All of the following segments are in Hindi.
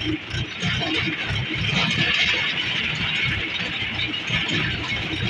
Thank you.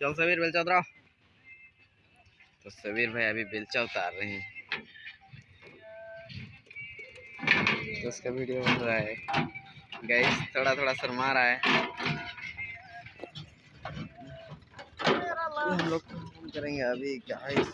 चल सबीर बेलचा उतराओ तो सबीर भाई अभी बेलचा उतार रहे हैं। तो उसका वीडियो बन रहा है। गैस थोड़ा थोड़ा शर्मा रहा है। हम लोग करेंगे अभी गाइस